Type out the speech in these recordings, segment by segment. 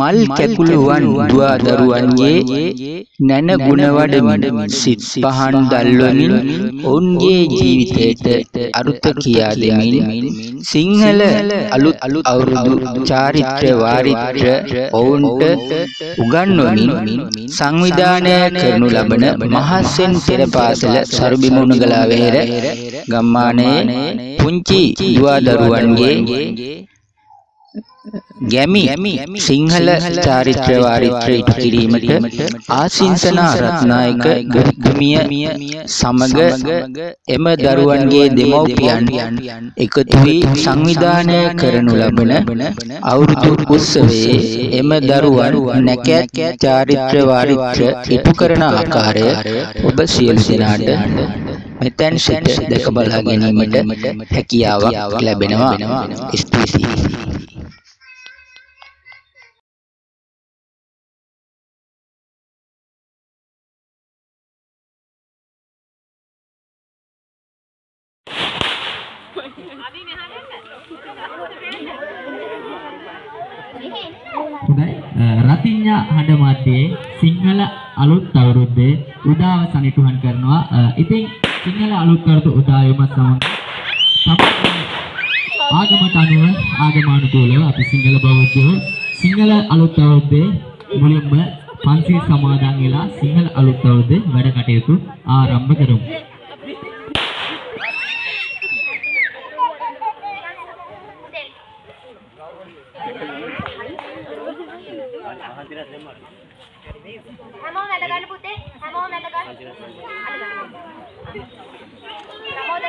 මල් කැකුළුවන් දුවා දරුවන්ගේ නැන ගුණ වඩමින් සිත් පහන් දල්වමින් ඔවුන්ගේ ජීවිතයට අරුත කියා දෙමින් සිංහල අලුත් අවුරුදු චාරිත්‍ර වාරිත්‍ර ඔවුන්ට උගන්වමින් සංවිධානය කරනු ලබන මහස්සෙන් පෙර පාසල සරුබිමුණගලා වෙහෙර ගම්මානයේ පුංචි දුවා දරුවන්ගේ ගැමි සිංහල චාරිත්‍ර වාරිත්‍ර ඉටු කිරීමට ආසිංසනා රත්නායක ගුරුතුමිය සමග එම දරුවන්ගේ දෙමව්පියන් එකතු වී සංවිධානය කරනු ලබන අවුරුදු උත්සවයේ එම දරුවන් නැකැත් චාරිත්‍ර වාරිත්‍ර ඉටු කරන ආකාරය ඔබ සියලු දෙනාට මෙතැන් සිට දැක බලා ගැනීමට හැකියාවක් ලැබෙනවා. ස්තුතියි හොඳයි රතිඤ්ඤා හඬ මාධ්‍යයේ සිංහල අලුත් අවුරුද්දේ උදාව සනිටුහන් කරනවා. ඉතින් සිංහල අලුත් අවුරුදු උදාවම සමග ආගමට අනුව ආගමානුකූලව අපි සිංහල බෞද්ධයෝ සිංහල අලුත් අවුරුද්දේ මුලින්ම පන්සිල් සමාදන් වෙලා සිංහල අලුත් අවුරුද්දේ වැඩ කටයුතු ආරම්භ කරමු හැමෝම වැඩ ගන්න පුතේ හැමෝම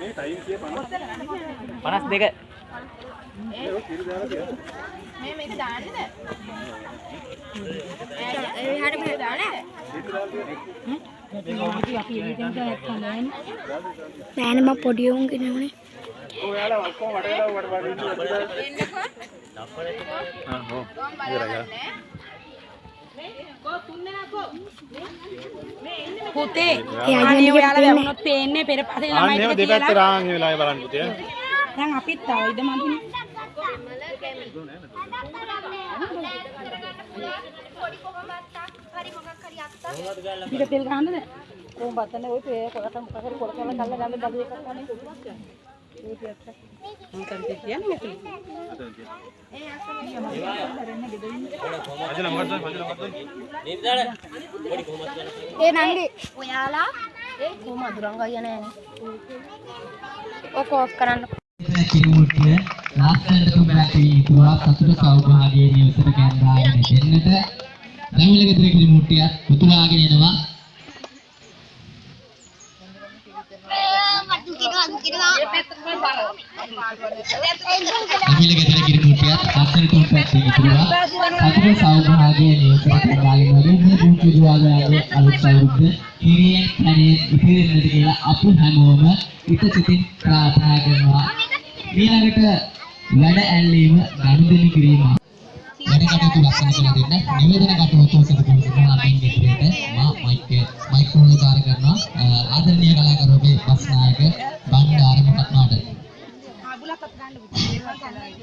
මේ ටයිම් කිය 50. 52 ඒක කිරි දාලා තියන්න. මේ මේක දාන්නද එහාට මෙහෙ දැක්කම නෑනේ. මම පොඩි උන් කෙනෙකුනේ ඔයාලා ඔක්කොම වට වෙලා වට වට ඉන්නවා. ආ හො. ඉවරයි. පුතේ එයා අනේ ඔයාලා පේන්නේ. වැවුනොත් පේන්නේ පෙර පහේ ළමයි ටික දෙපැත්තේ කියලා. රාන් වෙලාවේ බලන්න පුතේ. දැන් අපිත් ආව ඉද මන්දිනේ. පොඩි කොහමත් පිට තෙල් ගහන්නද? කොහොම බත්තනේ ඔය පේ කොලට මොකක් හරි කොල කොල කල්ල ගන්න බඩු එකක් ගන්න. ඒක ඇත්ත. මම කන්ටි කියන්නේ මේක. ඒ නංගි ඔයාලා ඒ කොහොම අඳුරන් ගියා නෑනේ. ඔක ඕෆ් කරන්න. කිරුමුට්ටිය ලස්සනට තුඹලට ඉතුවා සතුට සෞභාගයේ නිවසට කැඳාගෙන දෙන්නට රැමිල ගෙදර කිරිමුට්ටිය උතුරාගෙන එනවා රැමිල ගෙදර කිරිමුට්ටිය ලස්සනට තුඹලට ඉතුවා සතුට සෞභාගයේ නිවසට කැඳාගෙන වගේ මේ පුංචි දුවාගේ අලුත් අවුරුද්ද හිරියෙන් කණේ ඉතිරෙන්නට කියලා අපි හැමෝම හිත සිතින් ප්‍රාර්ථනා කරනවා. ඊළඟට වැඩ ඇල්ලීම ගනුදෙනු කිරීම. වැඩ කටයුතු ලස්සන කර දෙන්න නිවේදන කටයුතු සතු කරන සිනාමින් විදිහට මා මයික් මයික්‍රෝෆෝන් දාර කරනවා අ, ආදරණීය කලාකරුවෝ බස් නායක බණ්ඩාර මොකක්නාට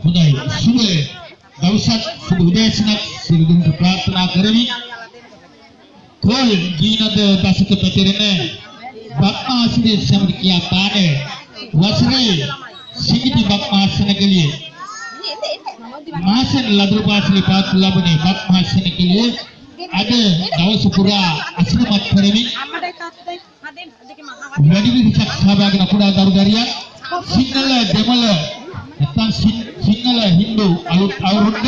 හොඳයි සුබ දවසක් සුබ උදෑසනක් සියලු දෙනාට ප්‍රාර්ථනා කරමි කෝල් ගීනද දසක පැතිරෙන බක්මාසනේ සමග කියා පාන වසරේ සිගිති බක්මාසන කලියේ මාසන ලදරු පාසලේ පාත් ලැබුණේ බක්මාසන කලියේ අද දවස පුරා අසිරිමත් කරමින් වැඩි විදිහක් සහභාගී වන කුඩා දරුදරියන් සිංහල දෙමළ නැත්නම් සිං- සිංහල හින්දු අලුත් අවුරුද්ද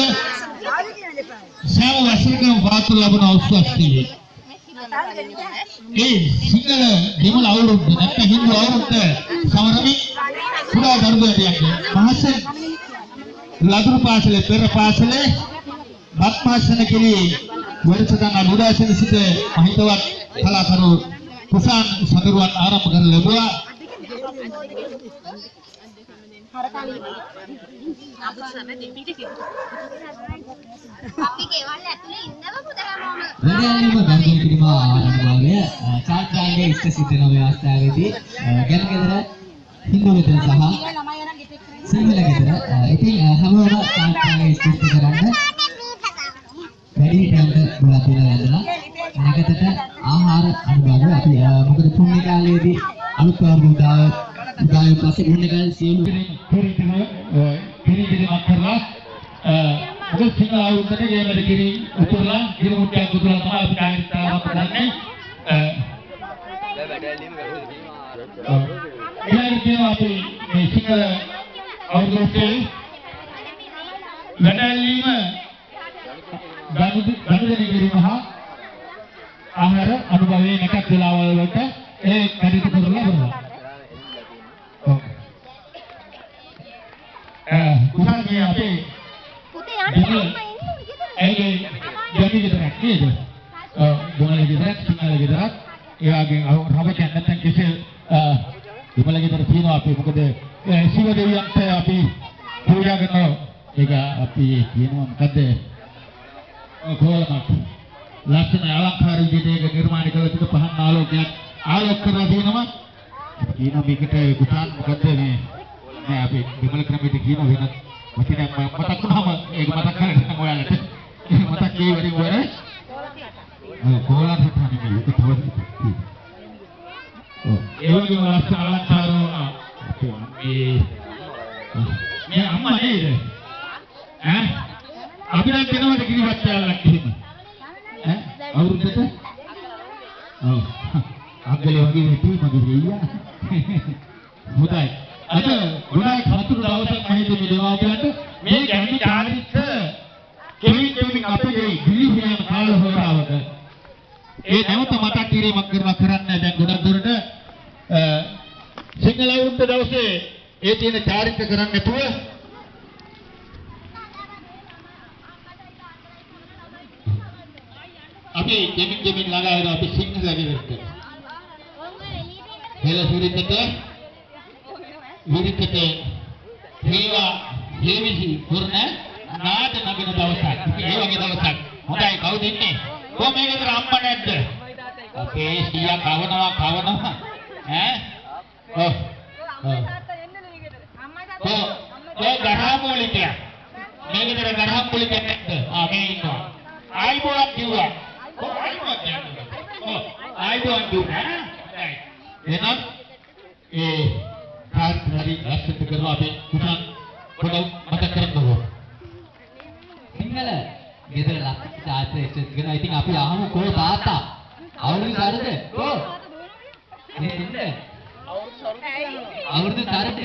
සෑම වසරකම පාතු ලබන උත්සවස්තියේ ඒ සිංහල දෙමළ අවුරුද්ද නැත්නම් හින්දු අවුරුද්ද සමරමින් කුඩා දරුදරියන්ගේ මහසෙන් ලදරු පාසලේ පෙර පාසලේ බත්මාසන කෙලී වැඩසටහන උදාසන සිට මහිතවත් කලාකරු කුසාන් සඳරුවන් ආරම්භ කර ලැබුවා අපි ගෙවල් ඇතුලේ ඉන්නවද හැමෝම? වැඩ ඇල්ලීම ගනුදෙනු කිරීම ආරම්භය චාත්‍රාංගයේ ඉෂ්ට සිද්ධ ව්‍යවස්ථාවේදී අ, ගැන ගෙදර හින්දු ගෙදර සහ සිංහල ගෙදර ඉතින් හැමෝම චාත්‍රාංගයේ ඉෂ්ට කරන්න වැඩිහිටියන්ට බුලත් දෙන වැඳලා නැකතට ආහාර අනුභව අපි මොකද පුණ්‍ය කාලයේදී අලුත් අවුරුදු උදාව උදාවේ පස්සේ පුණ්‍ය කාලේ සියලු පිරිතිම පිරිතිමක් කරලා මොකද සිංහල අවුරුද්දට ගේමද කිරි උතුරලා කිරි මුට්ටියක් උතුරලා තමයි අපි කාර්යතාවක් කරන්නේ ඊළඟට කියනවා අපි මේ සිංහල අවුරුද්දේ වැඩැලීම ගනුදෙනු කිරීම හා ආහාර අනුභවයේ නැකත් වෙලාවල් වලට ඒ කටයුතු කරලා බලනවා. ඔව්. කුසල් මේ අපේ පුතේ යන්න. ඇයි ජමි ගෙදරක් නේද? ඔව් දෙමළ ගෙදරක් සිංහල ගෙදරක් ඒ වගේ රබකයන් නැත්තම් කෙසෙල් දෙමළ ගෙදර තියෙනවා අපි. මොකද ශිව දෙවියන්ට අපි පූජා කරනවා ඒක අපි කියනවා. මොකද කොහොමද ලස්සන අලංකාර විදිහට ඒක නිර්මාණය කළ තිබෙන පහන් ආලෝකයක් ආලෝක කරලා තියෙනවා. කියනවා මේකට කුසාන් මොකද මේ නෑ අපි දෙමළ ක්‍රමයට කියන වෙන වචනයක් මම මතක් වුණාම ඒක මතක් කරගන්න ඔයාලට. මතක් ඒ වැඩි වර ඔව් කොහොලන් හිටන්නේ මේ ඒක තව ඔව් ඒ වගේම ලස්සන අලංකාර අපේ අම්මේ මේ අම්මා නේද ඈ අපි නම් දෙනවද කිරිවත් යාලක් එහෙම ඈ අවුරුද්දට ඔව් අග්ගලේ වගේ හිටි මගේ දෙයියා හොඳයි අද ගොඩාක් සතුටු දවසක් මහින්ද මේ දෙමාපියන්ට මේ ගැමි චාරිත්‍ර කෙලින් කෙලින් අපේ ගිලිහියන් කාල හොරාවක ඒ නැවත මතක් කිරීමක් කරනවා කරන්න දැන් ගොඩක් දුරට අ, සිංහල අවුරුද්ද දවසේ ඒ තියෙන චාරිත්‍ර කරන්න නැතුව අපි දෙමින් දෙමින් ළඟා වෙනවා අපි සිංහල ගෙදරට හෙළ සුරිතට විරිතට හේවා හේවිසි කරන නාද නගන දවසක්. ඒ වගේ දවසක්. හොඳයි කවුද ඉන්නේ? කොහොම මේකද අම්මා නැද්ද? අපේ සීයා කවනවා කවනවා. ඈ? ඔව්. ඔව්. ඔව්. ඔය ග්‍රහමූලිකයා. මේකද ග්‍රහමූලිකයා නැද්ද? ආ මේ ඉන්නවා. ආයිබෝක් කිව්වා. කොහොමද ආයිබෝක් කියන්නේ? ආයුධ දුන්නා ඈ. එහෙනම් ඒ කාර්යකාරී රැස්කත් කරලා අපි පුතන් පොඩ මතක් කරගමු. සිංහල ගෙදර ලක්ෂ චාරිත්‍ර ඉස්සෙත් කරනවා. ඉතින් අපි අහමු කෝ තාත්තා අවුරුදු සරද කෝ මේ ඉන්න අවුරුදු සරද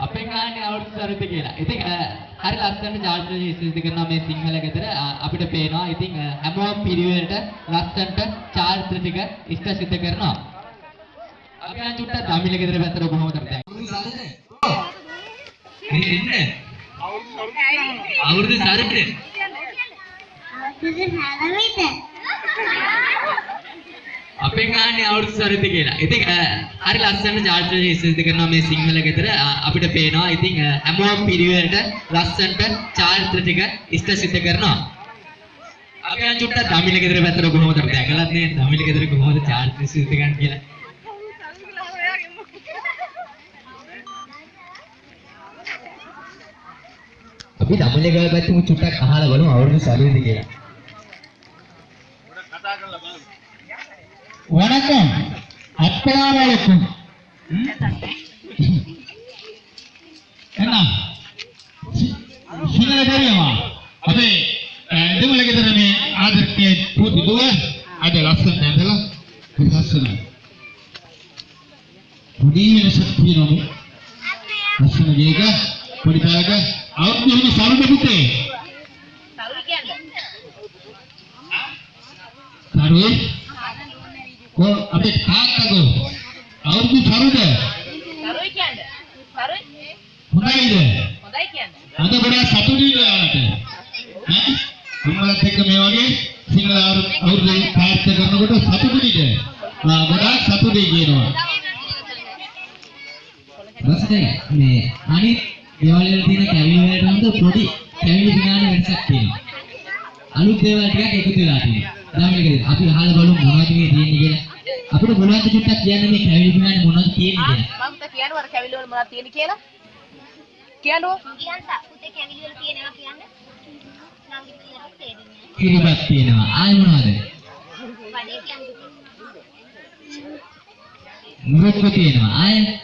අපේ ගානේ අවුරුදු සරද කියලා. ඉතින් අ, හරි ලස්සන චාරිත්‍ර ඉස්සෙත් කරනවා මේ සිංහල ගෙදර අ, අපිට පේනවා. ඉතින් අ, හැමෝම පිරිවෙලට ලස්සනට චාරිත්‍ර ටික ඉෂ්ට සිද්ධ කරනවා. අපි අන් චුට්ටක් දමිල ගෙදර පැත්තට කොහොමද දැන් අවුරුදු සරද මේ ඉන්න අවුරුදු සරද අපෙන් අහන්නේ අවුරුදු සරද කියලා. ඉතින් අ, හරි ලස්සන චාරිත්‍ර ඉස්සෙත් කරනවා මේ සිංහල ගෙදර අ, අපිට පේනවා. ඉතින් අ, හැමෝම පිරිවෙලට ලස්සනට චාරිත්‍ර ටික ඉෂ්ට සිද්ධ කරනවා. අපි අන් චුට්ටක් දමිල ගෙදර පැත්තට කොහොමද දැකලත් නේ දමිල ගෙදර කොහොමද චාරිත්‍ර සිද්ධ කරන්නේ කියලා. අපි දමිල ගෙදර පැත්තෙම චුට්ටක් අහලා බලමු අවුරුදු සරද කියලා. வணக்கம் அஸ்ஸலாமு அலைக்கும் என்ன සිංහල தெரியுமா අපේ දෙමළ ගෙදර මේ ආදර්ශයේ පුතු දුව අද ලස්සන ඇඳලා ලස්සනයි පොඩි වෙනසක් වර කැවිලි වල මොනවද තියෙන්නේ කියලා. කියන්නෝ. කිරිබත් තියෙනවා. ආයෙ මොනවද? මුරුක්කු තියෙනවා. ආයෙ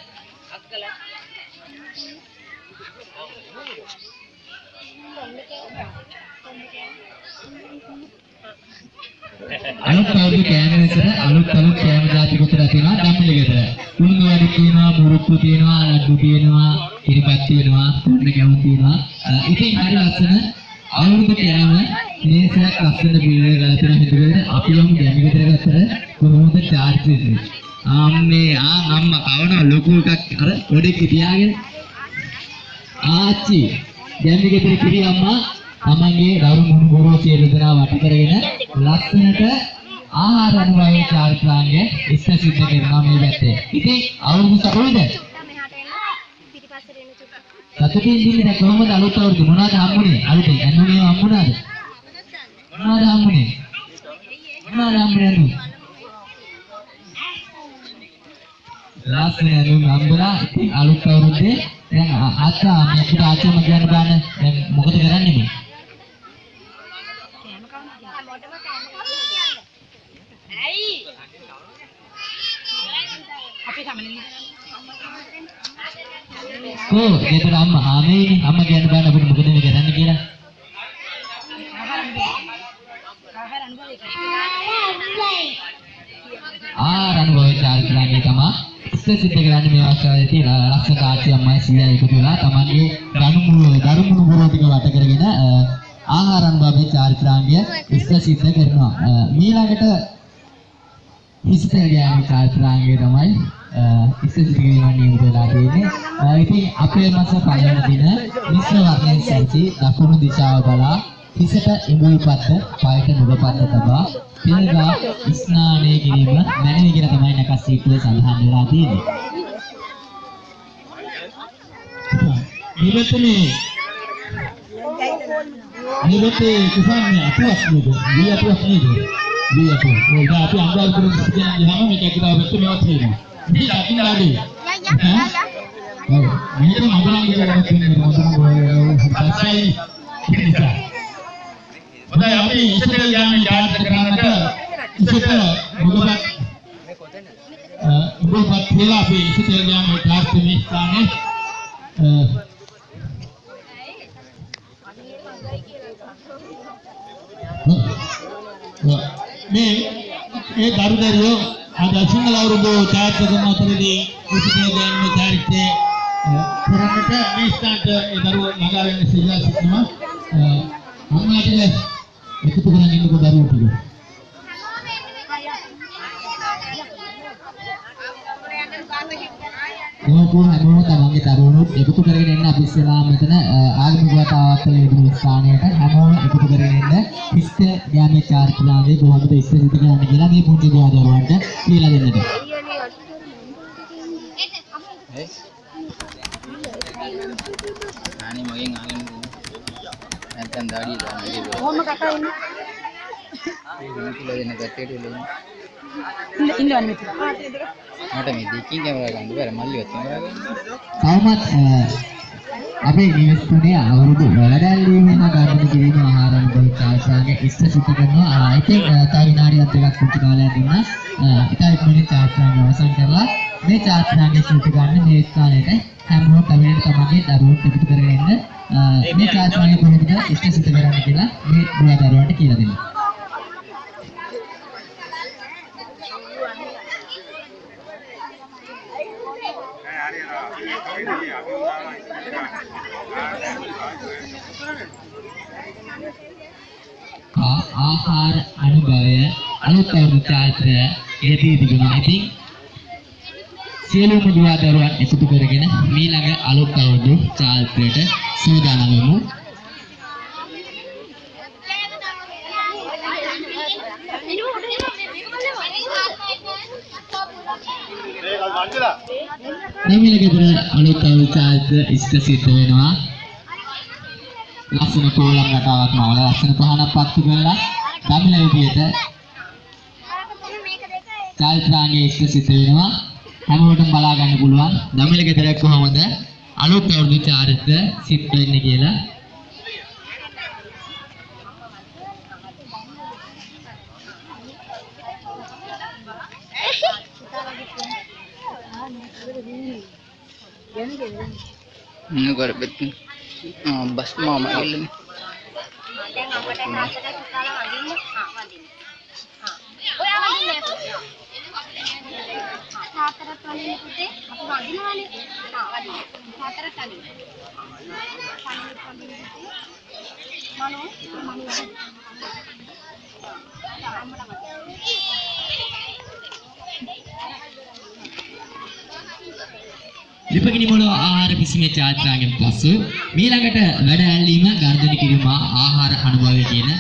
අලුත් අවුරුදු කෑම විතර අලුත් අලුත් කෑම જાති කුතර තියෙනවා ධම්මිල ගෙදර. උණු වැඩි තියෙනවා, මුරුක්කු තියෙනවා, ලඩු තියෙනවා, කිරිබත් තියෙනවා, කොන්න කැවුම් තියෙනවා. අ, ඉතින් හරි ලස්සන අවුරුදු කෑම මේසයක් ලස්සන බිලේ ගලා තියෙන හිතුවේ අපි යමු ගැමි ගෙදර ගත්තට කොහොමද චාර්ජ් වෙන්නේ? අම්මේ ආ අම්මා කවන ලොකු එකක් අර පොඩි තියාගෙන ආච්චි ගැමි ගෙදර කිරි අම්මා තමන්ගේ දරු මුණුබුරෝ සියලු දෙනා වට කරගෙන ලස්සනට ආහාර අනුභවයේ චාරිත්‍රාංගය ඉස්ස සිද්ධ කරනවා මේ පැත්තේ. ඉතින් අවුරුදු සතුටුද? සතුටින් ඉන්නේ දැන් කොහොමද අලුත් අවුරුදු මොනවද හම්බුනේ? අලුතෙන් ඇන්නුනේ හම්බුණාද? මොනවද හම්බුනේ? මොනවද හම්බුනේ අන්නු? ලස්සන ඇඳුම් හම්බුණා. ඉතින් අලුත් අවුරුද්දේ දැන් ආ- ආච්චා මේ අපිට ආච්චාම කියන්න බෑන දැන් මොකද කරන්නේ මේ? කො ගෙදර අම්මා ආමේනේ අම්මා කියන්න බෑන අපිට මොකද මේ කරන්නේ කියලා. ආ රණවෝය චාරිත්‍රාංගය තමයි ඉස්ස සිද්ධ කරන්නේ මේ අවස්ථාවේ තියෙන ලක්ෂණ ආච්චි අම්මයි සීයා එකතු වෙලා තමන්ගේ ගනුමුළු දරුමුණු ගුරු ටික වට කරගෙන අ, ආහාරන් බබේ චාරිත්‍රාංගය ඉස්ස සිද්ධ කරනවා. අ, මීළඟට හිස්තේ ගෑනි චාරිත්‍රාංගය තමයි අ, ඉස්ස සිද්ධ කිරීම නියමිත වෙලා තියෙන්නේ. අ, ඉතින් අපේ මාස පළවෙනි දින මිශ්‍ර වර්ණයෙන් සැරසි දකුණු දිශාව බලා හිසට ඉඹුල් පත්ත පායට නුග පත්ත තබා පිළගා ස්නානය කිරීම මැනවි කියලා තමයි නකස් සීටුවේ සඳහන් වෙලා තියෙන්නේ. නිරතනේ නිරතේ කුසන්නේ අපවත් නේද? දී අපවත් නේද? දී අපවත්. ඔය දා අපි අංගවල කරන සිද්ධියන් ගියාම මේක කියලා වෙච්ච මේවත් තියෙනවා. දී අකිනාදී. ඔව්. මේක මදුරන් කියලා තියෙනවා. මදුරන් ඔය පස්සයි. හොඳයි අපි ඉස්සරට යන්නේ ජාතක කරන්නට ඉස්සරට මොකද ඉබෝපත් වෙලා අපි ඉස්සරට යන්නේ ක්ලාස්මේ ස්ථානේ මේ ඒ දරුදරියෝ අද සිංහල අවුරුදු ඡායාචිත්‍රකම අතරදී ඉස්සරට යන්නේ චාරිත්‍රය කරන්නට මේ ස්ථානට ඒ දරුවෝ ළඟා වෙන්න සිල්ලා සිටිනවා අම්මාට එකතු කරගෙන ඉන්නකෝ දරුවෝ ටික මොකෝ හැමෝම තමන්ගේ දරුවනුත් එකතු කරගෙන එන්න අපි ඉස්සෙල්ලා මෙතන ආගමික වතාවත්වල යෙදුණු ස්ථානයට හැමෝම එකතු කරගෙන එන්න ඉෂ්ට ඥානීය චාරිත්‍රාංගයේ කොහොමද ඉස්සෙල් සිට කරන්න කියලා මේ පුංචි දුවා දරුවන්ට කියලා දෙන්නට. අනේ මගෙන් අහගෙන නැත්තම් දාඩිය දාන්න. ඒක කොහොම කතා ඉන්නේ කියලා දෙන්න කට්ටියට ඉල්ලන්න ඉන්න ඉන්නවනේ මෙතන මට මේ දෙකින් කැමරා ගන්න බැර මල්ලිවත් කැමරා ගන්න තවමත් අ, අපේ නිවෙස්තුනේ අවුරුදු වැඩැල්ලීම ගර්භණය කිරීම ආහාරන බහිචාසාගේ ඉෂ්ට සිත කරනවා. ආ, ඉතින් අ, තව විනාඩියක් දෙකක් පුංචි කාලයක් දුන්නා. ඉතින් ඉක්මනින් චාත්‍රාංග අවසන් කරලා මේ චාත්‍රාංගයේ සිට ගන්න මේ ස්ථානයට හැමෝම කවියෙන් තමන්ගේ දරුවෝ එකතු කරගෙන මේ චාත්‍රාංගය කොහොමද ඉෂ්ට සිත කරන්නේ කියලා මේ දුවා දරුවන්ට කියලා දෙන්න. ආ- ආහාර අනුභවය අලුත් අවුරුදු චාත්‍රය යෙදී තිබෙනවා. ඉතින් සියලුම දුවා දරුවන් එකතු කරගෙන මීළඟ අලුත් අවුරුදු චාත්‍රයට සූදානම් වෙමු. නමිල ගෙදර අලුත් අවුරුදු චාත්‍ර ඉෂ්ට සිද්ධ වෙනවා. ලස්සන කෝලම් රටාවක් නවල ලස්සන පහනක් පත්තු කරලා දමිල විදියට චාරිත්‍රාංගයේ ඉෂ්ට සිද්ධ වෙනවා. හැමෝටම බලා ගන්න පුළුවන්. දමිල ගෙදර කොහොමද? අලුත් අවුරුදු චාරිත්‍ර සිද්ධ වෙන්නේ කියලා. ඉන්න කරපෙත් බස් මාම ඉල්ලන්නේ දැන් අපිට තාත්තට පුතාලා වඳින්න ආ වඳින්න ආ ඔයා වඳින්නේ තාත්තට වඳින්න පුතේ අපි වඳිනවානේ ආ වඳින්න තාත්තට වඳින්න මනෝ මනෝ ලිපගිනි මොළ ආහාර පිසීමේ චාරිත්‍රාංගයෙන් පසු මීළඟට වැඩ ඇල්ලීම ගර්ධනය කිරීම ආහාර අනුභවය කියන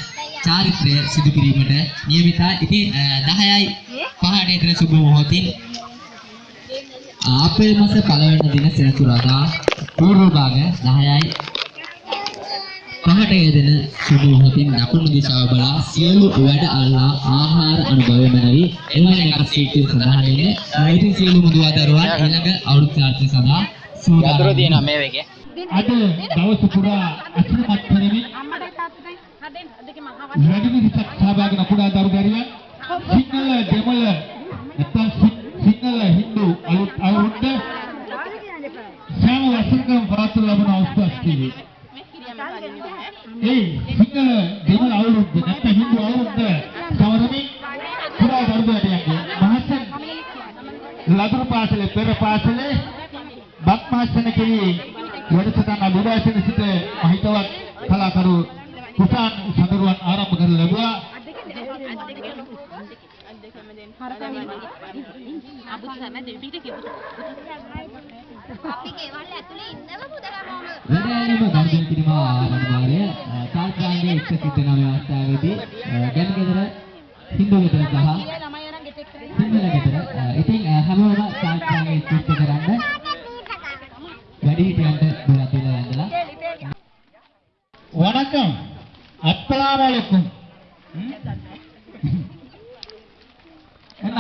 චාරිත්‍රය සිදු කිරීමට නියමිතයි. ඉතින් අ, 10යි 5ට එතන සුබ මොහොතින් අප්‍රේල් මාස පළවෙනි දින සෙනසුරාදා පූර්ව භාග 10යි පහට යෙදෙන සුබ මොහොතින් දකුණු දිශාව බලා සියලු වැඩ අල්ලා ආහාර අනුභවය මනවි. එවැනි එකක් සීටි සඳහන් වෙන්නේ ඉතින් සියලු මුදුවා දරුවන් ඊළඟ අවුරුදු චාරිත්‍රය සඳහා සූදානම් තියෙනවා මේ වගේ අද දවස පුරා අසුරමත් කරමින් ආවා වැඩිමිනිසක් සහභාගී වන කුඩා දරු දරුවන් සිංහල දෙමළ නැත්නම් සිංහල හින්දු අලුත් අවුරුද්ද සෑම වසරකම පවත්වනු ලබන උත්සවස්තිවි. ඒ සිංහල දෙමළ අවුරුද්ද නැත්නම් හින්දු අවුරුද්ද සමරමින් කුඩා දරු දරුවන්ගේ මහසන් ලදරු පාසලේ පෙර පාසලේ බක්මාසන කෙරී වැඩසටහන බුදාසන සිට මහිතවත් කලාකරු කුසාන් සඳරුවන් ආරම්භ කර ලැබුවා. අපි ගෙවල් ඇතුලේ ඉන්නව පුතේ හැමෝම වැඩෑරීම ගර්ධනය කිරීම ආරම්භය චාරිත්‍රාංගයේ එක්ක සිද්ධ වෙන අවස්ථාවේදී ගැන ගෙදර හින්දු ගෙදර සහ ළමයි අරන් ගෙටෙක් කරේ සිංහල ගෙදර අ, ඉතින් අ, හැමෝම චාරිත්‍රාංගයේ ඉෂ්ට කරන්න වැඩිහිටියන්ට දුරට වැඳලා வணக்கம் அஸ்ஸலாமு அலைக்கும் என்ன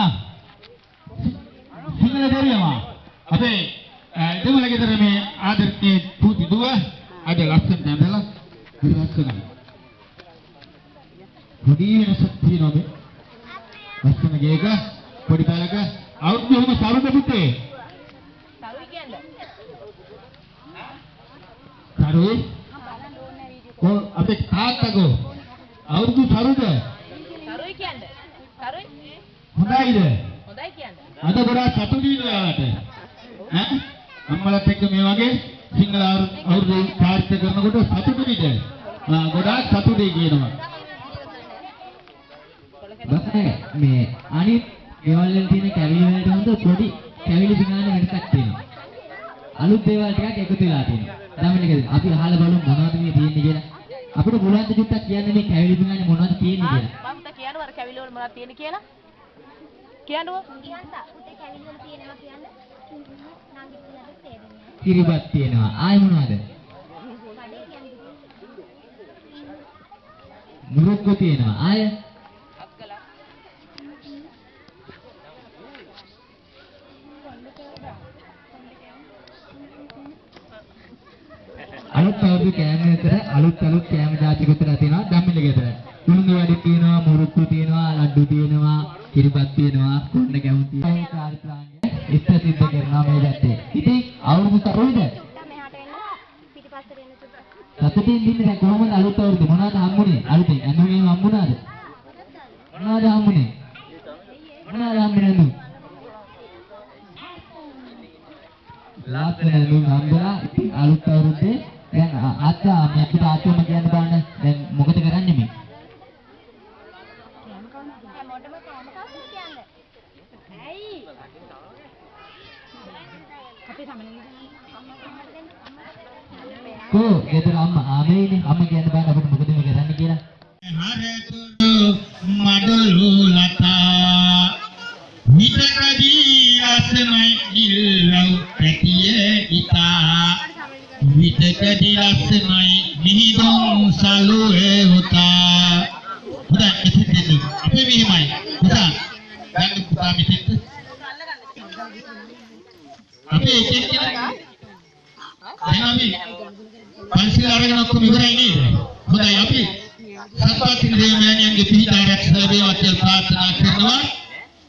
සිංහල දෙරියම අපේ දෙමළ ගෙදර මේ ආදරණීය පූති දුව අද ලස්සන ඇඳලා ඉරස්සන පොඩි වෙනසක් තියෙනවා මේ. ලස්සන ගේක පොඩි පැලක අවුරුදු ඔහොම සරුද පුතේ. තරුයි කියන්නේ. සරුයි. කො අපේ තාත්තගෝ අවුරුදු සරුද තරුයි කියන්නේ. තරුයි හොඳයිද? හොඳයි කියන්නේ. අද ගොඩාක් සතුටුයි ඔයාලට. ඈ අම්මලත් එක්ක මේ වගේ සිංහල අවුරුදු- පාර්ථ කරනකොට සතුටුයිද? ගොඩාක් සතුටුයි කියනවා. බස්නේ මේ අනිත් ගෙවල් වල තියෙන කැවිලි වලට හොඳ පොඩි කැවිලි පිඟාන වෙනසක් තියෙනවා. අලුත් දේවල් ටිකක් එකතු වෙලා තියෙනවා. ධම්මනිකද අපි අහලා බලමු මොනවද මේ තියෙන්නේ කියලා. අපිට පුළුවන් ද චුට්ටක් කියන්න මේ කැවිලි පිඟානේ මොනවද තියෙන්නේ කියලා. මම කියනවා අර කැවිලි වල මොනවද තියෙන්නේ කියලා. කියන්නකෝ. කිරිබත් තියෙනවා. ආයි මොනවද? මුරුක්කු තියෙනවා. ආය අලුත් අවුරුදු කෑම විතර අලුත් අලුත් කෑම જાති විතර තියෙනවා ධම්මිල ගෙදර. උණුදු වැඩි තියෙනවා, මුරුක්කු තියෙනවා, ලඩු තියෙනවා, කිරිබත් තියෙනවා, කොණ්ඩ ගැවුම් තියෙනවා. කාර්යප්‍රාංගය ඉස්ත සිද්ධ කරනවා මේ පැත්තේ. ඉතින් අවුරුදු තරුයිද? සතුටින් දින්නේ දැන් කොහොමද අලුත් අවුරුදු මොනවද හම්බුනේ? අලුතෙන් ඇඳුම් එහෙම හම්බුණාද? මොනවද හම්බුනේ? මොනවද හම්බුනේ ඇඳුම්? ලස්සන ඇඳුම් හම්බුණා. ඉතින් අලුත් අවුරුද්දේ දැන් අ- අත්තා මේ අපිට ආච්චිම කියන්න බලන්න දැන් මොකද කරන්නේ මේ? කෝ ගෙදර අම්මා ආමේනේ අම්මා කියන්න බලන්න අපිට මොකද මේ කරන්න කියලා. හරතුරු මඩලු වේවා කියලා ප්‍රාර්ථනා කරනවා.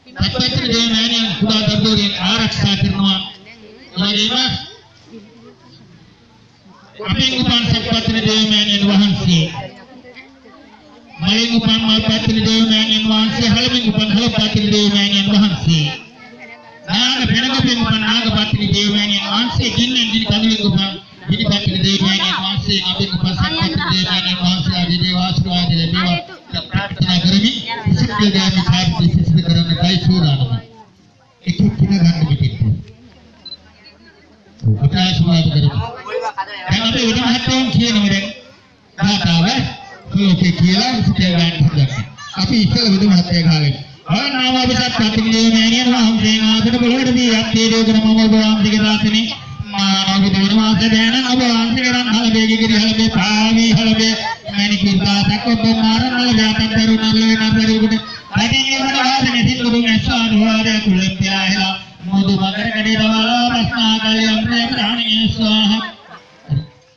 සත්පත්තින දේවමෑණියන් කුඩා දරුවෝගෙන් ආරක්ෂා කරනවා. එවැගේම අපේ උපන් සත්පත්තින දේවමෑණියන් වහන්සේ මලින් උපන් මල්පත්තින දේවමෑණියන් වහන්සේ හලමින් උපන් හලපත්තින දේවමෑණියන් වහන්සේ නාග පෙනගපෙන් උපන් නාගපත්තින දේවමෑණියන් වහන්සේ ගින්නෙන් ගිනි කඳුලින් උපන් ගිනිපත්තින දේවමෑණියන් වහන්සේ නබින් උපන් සත්පත්තින දේවමෑණියන් වහන්සේ ආදී දේව සිසිල් ගාමි කාර්ය සිසිල් කරන්න කයි සූදානම එක එක ගන්න පිටිට අපේ ආශිර්වාද කරමු දැන් අපි උඩ මහත්තයන් කියනවා දැන් දාතාව ලෝකේ කියලා සිතේ ගන්න හදන්න අපි ඉස්සෙල්ලා උඩ මහත්තයා ගාගෙන ආනාම අපසත් ප්‍රතික්‍රිය මෑණියන් වහන්සේ ආසන බලවට දී යත්තේ දෝකන මම ඔබ වහන්සේගේ දාසනේ මානව දෙවන මාස දැන ඔබ වහන්සේ කරන් හලබේගේ කිරි හලබේ පාවි හලබේ මෑණි කිර්දාසක් ඔබ මාරන් හලබේ අතන් දරුණල් වෙන පරිගුණ රැකී වන වාසනේ සිල්ලුදුන් ඇස්වාද වාරය කුලම් පියාහෙලා මොදු මගර කඩේ දවලා ප්‍රශ්නා කලියම් ප්‍රේම රාණියේ ස්වාහ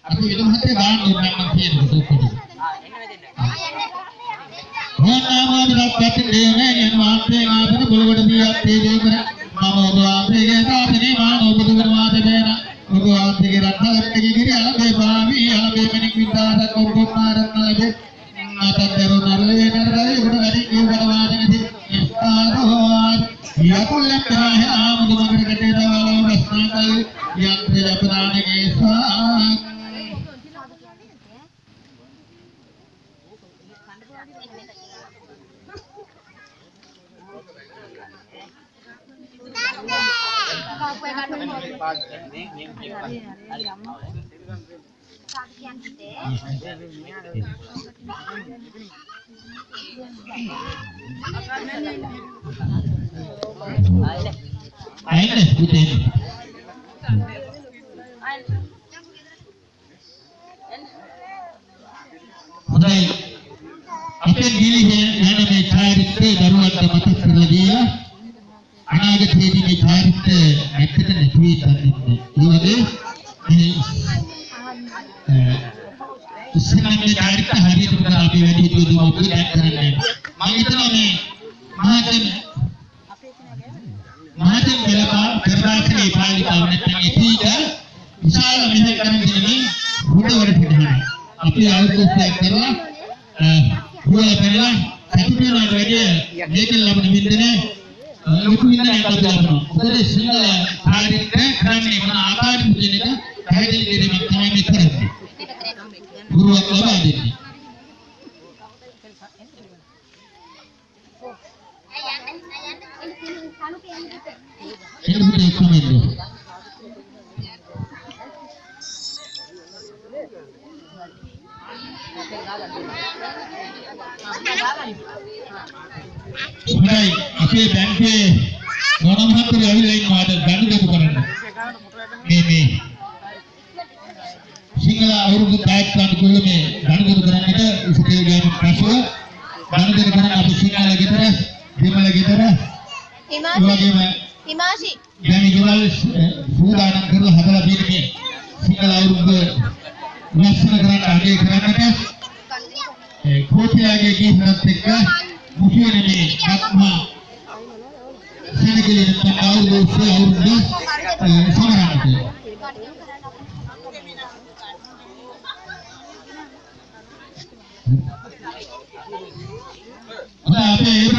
අපි විදු මහත්තයා ගාන දුන්නා මම කියන දුක්කොඩි ඕනාමාදක් පැතිරෙන්නේ මාත්‍රේ ආපද බලවට දියක් තේජේ කර මම ඔබ වාසයේ සාසනේ මාන ඔබ Ogoan pikiran dalam kegigiran de bami albe menik minta ada kumpul marat nalabe Ngata teru narle narle guna adik yu badawadi ngati Istaruhan Ya kulam terahe amudu magar katera walau rasnakal Yang tidak berani kesak හොඳයි අපේ ගිලිහේ යන මේ චාරිත්‍රයේ දරුවන්ට මතක් කරලා දීලා අනාගතයේදී මේ චාරිත්‍රය නැත්තට නැති වී යන්නේ. ඒ වගේ මේ ඉස්සෙල්ලා මේ චාරිත්‍ර හරියට කරලා අපි වැඩි හිටියොත් අපි දැන් කරන්නේ හිතනවා මේ මහතෙම මහතෙම කියලා පෙරදාසගේ පාලිකාව නැත්නම් එතීට විශාල මෙහෙකරන දෙන්නේ හුදවල පිටහන. අපි අවුරුද්දක් කරලා හුදවල පෙරලා සතුටුන වැඩි මේකෙන් ලබන වින්දනේ ලොකු වින්දනයක් අපි ලබනවා. මොකද සිංහල සාහිත්‍ය කරන්නේ මොන ආකාරයකද කියන එක පැහැදිලි කිරීමක් තමයි මේ කරන්නේ. ගුරුවක් ලබා දෙන්නේ. එළියට එක්කම හොඳයි. අපේ බැංකුවේ ගොඩ මහත්තයෝ ඇවිල්ලා ඉන්නවා. අද ගනුදෙනු කරන්න. මේ මේ. සිංහල අවුරුදු පැයක් අනුකූල මේ ගනුදෙනු කරන්නට ඉස්කේ ගෑම පසුව ගනුදෙනු කරන අපි සිංහල ගෙදර, දෙමළ ගෙදර, වගේම හිමාෂි දැන් ගෙවල් සූදානම් කරලා හදලා තියෙන මේ සිංහල අවුරුද්ද ලස්සන කරන්න අගය කරන්නට. ඒ කෝටියාගේ ගීතත් එක්ක මුහියන මේ ආත්මා සෙනගලේ නැත්නම් අවුරුදු උත්සව අවුරුද්ද සමරන්නට අද අපේ ඒබරන් ගුරුනාසේ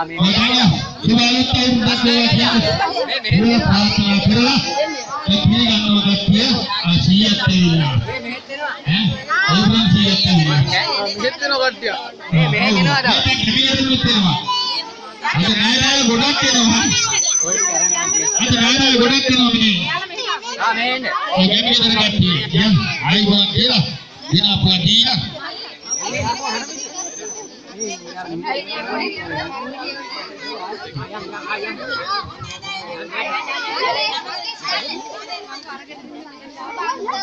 ඔයාලා සුබාලුත් අවුරුද්දක් වේවා කියන්නේ මේ ප්‍රාර්ථනා කරලා ඒ පිළිගන්නව කට්ටිය ආ 100ක් දෙවිලා ඈ ඒබරන් 100ක් දෙවිලා මෙහෙත් වෙන කට්ටිය මේ මෙහෙ ගෙනවාද අද නෑරාල ගොඩක් එනවා අද නෑරාල ගොඩක් එනවා මේ ආ මේ එන්න. ඒ ගැමියදර කට්ටිය යම් ආයිබෝන් කියලා දින අපුවා දීලා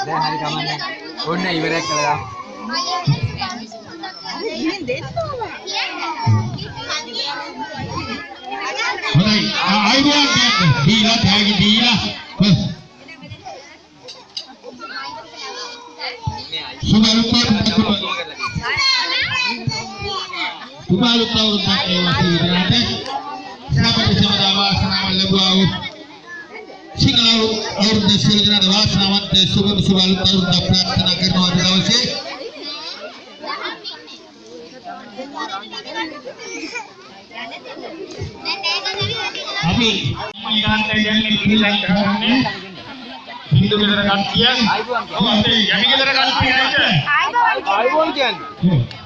දැන් හරි කමන්නේ. ඔන්න ඉවරයක් කළා. හොඳයි ආ- ආයිබෝන් කියන්න දීලා තෑගි දීලා බස් සුබරුපත් සුබරුපත් අවුරුද්දක් වේවා කියලා සාපට සමදා වාසනාව ලැබුවා වූ සිංහල අවුරුද්ද සියලු දෙනාට වාසනාවන්ත සුබ සුබ අලුත් අවුරුද්දක් ප්‍රාර්ථනා කරනවා අද දවසේ අපි ඊගාන්ට යන්නේ කිරිලක් කරන්නේ හින්දු ගෙදර කට්ටිය ඔව් අපේ යමි ගෙදර කට්ටිය නේද ආයිබෝන් කියන්නේ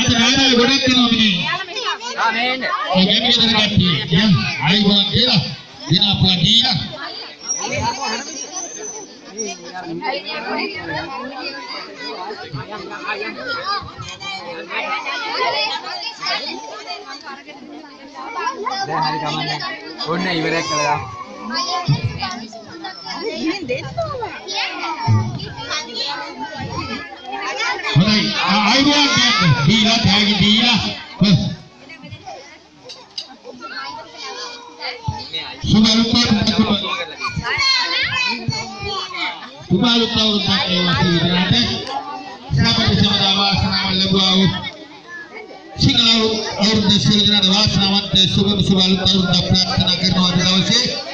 අද රාජාවේ ගොඩක් දෙනවා මිනේ. ආමේන්. මේ ගැටි ගෙදර ගැටි. දැන් ආයි ගොඩක් කියලා. දිනා පාටිය. දැන් හරි කමන්නේ. ඔන්න ඉවරයක් කළා. ඉන්නේ දෙන්නම. ආ දෙව තෑගියම ඉංග්‍රීසි කට්ටිය දෙන්නේ ආ ගෙදරට අරුත අරුතක් කියන්නේ ආ මේ ඔයාලා සුබ අලුත් අවුරුද්දක් වේවා කියන්නේ මේ ප්‍රාර්ථනා කරලා ඒ පිළිගන්නව කට්ටිය ආ 100ක් දෙවිලා මේ මෙහෙත් වෙනවා. ඈ ඒබරන් 100ක් දෙවිලා මෙහෙත් වෙන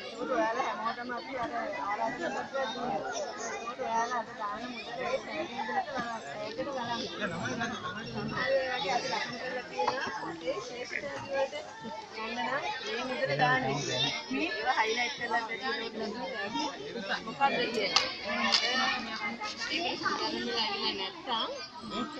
මෙහෙ ගෙනවාද? අද නෑරාල ගොඩක් එනවා ඔය ටික අරන් යන්න. අද නෑරාල ගොඩක් එනවා මේ ආ මේ එන්න. ඒ ගැමියදර කට්ටිය යම් ආයිබෝන් කියලා දින අපුවා දීලා දැන් හරි කමන්නේ. ඔන්න ඉවරයක් කළා. හොඳයි ආ- ආයුබෝවන් කියන්නේ දීලා තෑගි දීලා හොස්.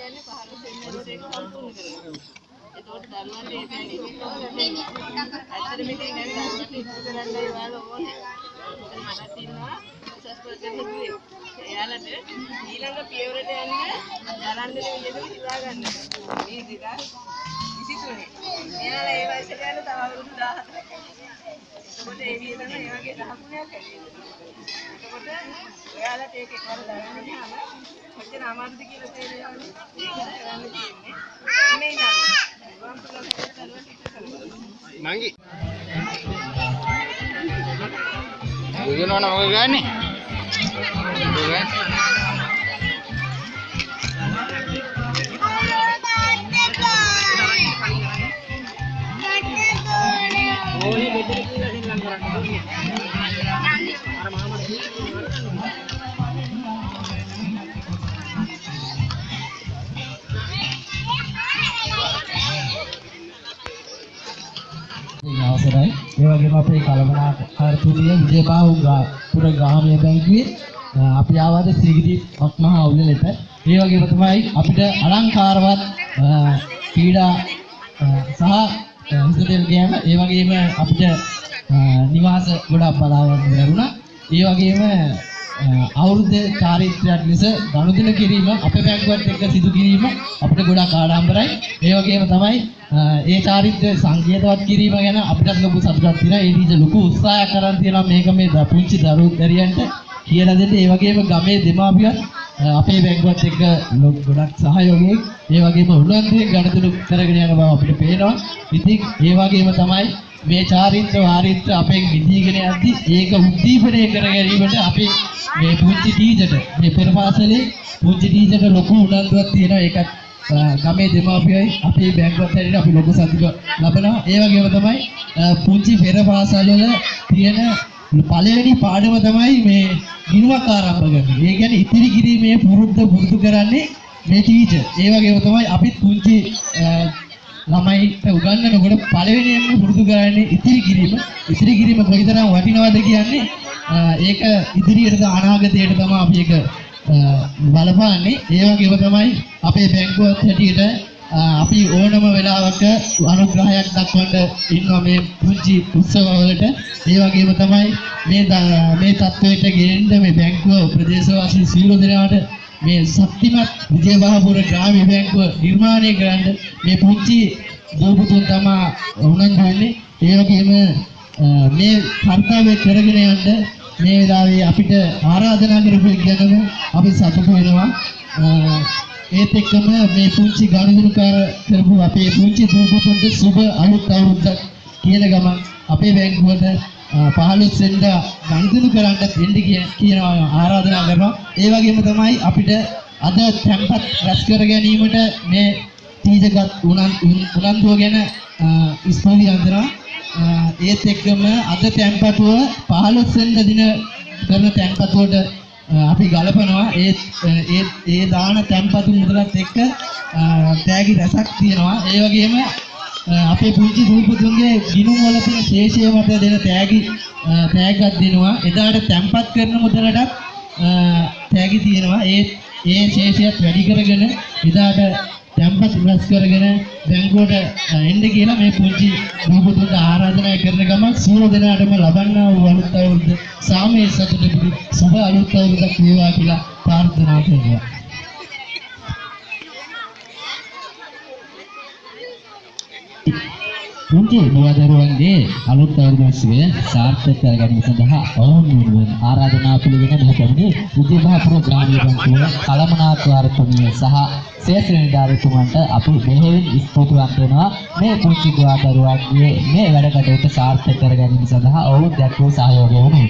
සුබ අලුත් සුබ අලුත් අවුරුද්දක් වේවා සියලුනාට ශ්‍රාවක සමදා වාසනාව ලැබුවා වූ සිංහල අවුරුද්ද සියලුනාට වාසනාවන්ත සුබ සුබ අලුත් අවුරුද්දක් ප්‍රාර්ථනා කරනවා අද දවසේ අපි එයාලට ඊළඟ පියවරට යන්න දරන්න විදිහට හිතාගන්න. මේ 2023. එයාලා ඒ වයසට යන තව අවුරුදු 14ක්. එතකොට ඒ විදිහටම ඒ වගේ දහකුණයක් ඇති එතකොට ඔයාලට ඒක එකවර දරන්න ගියාම කොච්චර අමාරුද කියලා තේරෙනවනේ. ඒක කරන්න තියෙන්නේ. මේ නම. වම් පුලක් කරලා ටික නංගි බුදුනවන මොකද ගන්නේ අවසරයි. ඒ වගේම අපේ කලමනාකාරතුමිය විජයබාහු පුර ග්‍රාමීය බැංකුවේ අ, අපි ආවද සිගිරි මහා උළෙලට. ඒ වගේම තමයි අපිට අලංකාරවත් අ, ක්‍රීඩා අ, සහ හිතෙල් ගෑම ඒ වගේම අපිට අ, නිවාස ගොඩක් බලා ගන්න ලැබුණා. ඒ වගේම අ, අවුරුද්ද චාරිත්‍රාක් ලෙස ගනුදෙනු කිරීම අපේ බැංකුවත් එක්ක සිදු කිරීම අපිට ගොඩක් ආඩම්බරයි. ඒ වගේම තමයි අ, ඒ චාරිත්‍ර සංකේතවත් කිරීම ගැන අපිට ලොකු සතුටක් තියෙනවා. ඒ නිසා ලොකු උත්සාහයක් කරන් තියෙනවා මේක මේ ද- පුංචි දරුවෝ දරියන්ට කියලා දෙන්න. ඒ වගේම ගමේ දෙමාපියන් අ, අපේ බැංකුවත් එක්ක ලො- ගොඩක් සහයෝගයෙන් ඒ වගේම උනන්දුවෙන් ගනුදෙනු කරගෙන යන බව අපිට පේනවා. ඉතින් ඒ වගේම තමයි මේ චාරිත්‍ර වාරිත්‍ර අපෙන් විදීගෙන යද්දි ඒක උද්දීපනය කර ගැනීමට අපි මේ පුංචි ටීචර්ට මේ පෙරපාසලේ පුංචි ටීචර්ට ලොකු උනන්දුවක් තියෙනවා. ඒකත් අ, ගමේ දෙමාපියයි අපේ බැංකුවත් හැටියට අපි ලොකු සතුට ලබනවා. ඒ වගේම තමයි අ, පුංචි පෙරපාසල් වල තියෙන පළවෙනි පාඩම තමයි මේ ගිණුමක් ආරම්භ කරන්නේ. ඒ කියන්නේ ඉතිරි කිරීමේ පුරුද්ද පුරුදු කරන්නේ මේ ටීචර්. ඒ වගේම තමයි අපිත් පුංචි අ, ළමයිට උගන්වනකොට පළවෙනියෙන්ම පුරුදු කරන්නේ ඉතිරි කිරීම. ඉතිරි කිරීම කොයිතරම් වටිනවද කියන්නේ අ, ඒක ඉදිරියට අනාගතයට තමයි අපි ඒක අ, බලපාන්නේ. ඒ වගේම තමයි අපේ බැංකුවත් හැටියට අ, අපි ඕනම වෙලාවක අනුග්‍රහයක් දක්වන්න ඉන්නවා මේ පුංචි උත්සවවලට. ඒ වගේම තමයි මේ ද- මේ තත්ත්වයට ගෙනෙන්න මේ බැංකුව ප්‍රදේශවාසී සියලු දෙනාට මේ ශක්තිමත් විජයබහපුර ග්‍රාමීය බැංකුව නිර්මාණය කරන්න මේ පුංචි දූපුතුන් තමා උනන්දු වෙන්නේ. ඒ වගේම අ, මේ කර්තව්‍ය කරගෙන යන්න මේ වෙලාවේ අපිට ආරාධනා කරපු ගැනම අපි සතුටු වෙනවා. අ, ඒත් එක්කම මේ පුංචි ගනුදෙනුකාර කරපු අපේ පුංචි දූපුතුන්ට සුබ අලුත් අවුරුද්දක් කියන ගමන් අපේ බැංකුවට අ, 15 වෙනිදා ගනුදෙනු කරන්න දෙන්න කියන කියනවා ආරාධනා කරනවා. ඒ වගේම තමයි අපිට අද තැන්පත් රැස් කර ගැනීමට මේ තීජගත් උනන්දුව ගැන අ, ස්තුති අන්දනවා. අ, ඒත් එක්කම අද තැන්පතුව 15 වෙනිදා දින කරන තැන්පතුවට අ, අපි ගලපනවා ඒ ඒ ඒ දාන තැන්පතු මුදලත් එක්ක අ, තෑගි රැසක් තියෙනවා ඒ වගේම අ, අපේ පුංචි දූපතුන්ගේ ගිණුම් වල තියෙන ශේෂය මත දෙන තෑගි අ, තෑග්ගක් දෙනවා. එදාට තැම්පත් කරන මුදලටත් අ, තෑගි තියෙනවා. ඒ ඒ ශේෂයත් වැඩි කරගෙන එදාට තැම්පත් රැස් කරගෙන බැංකුවට අ, එන්න කියලා මේ පුංචි දූපතුන්ට ආරාධනා කරන ගමන් සියලු දෙනාටම ලබන්නා වූ අලුත් අවුරුද්ද සාමයේ සතුට පිණි සුබ අලුත් අවුරුද්දක් වේවා කියලා ප්‍රාර්ථනා කරනවා. පුංචි දුවදරුවන්ගේ අලුත් අවුරුදු උත්සවය සාර්ථක කර ගැනීම සඳහා ඔවුන් වෙනුවෙන් ආරාධනා පිළිගෙන මෙහි පැමිණි විජයබාපුර ග්‍රාමීය බැංකුවේ කළමනාකාරතුමිය සහ ශේෂ නිලධාරීතුමන්ට අපි බෙහෙවින් ස්තුතිවන්ත වෙනවා මේ පුංචි දුවදරුවන්ගේ මේ වැඩ කටයුතු සාර්ථක කර ගැනීම සඳහා ඔවුන් දැක්වූ සහයෝගය වෙනුවෙන්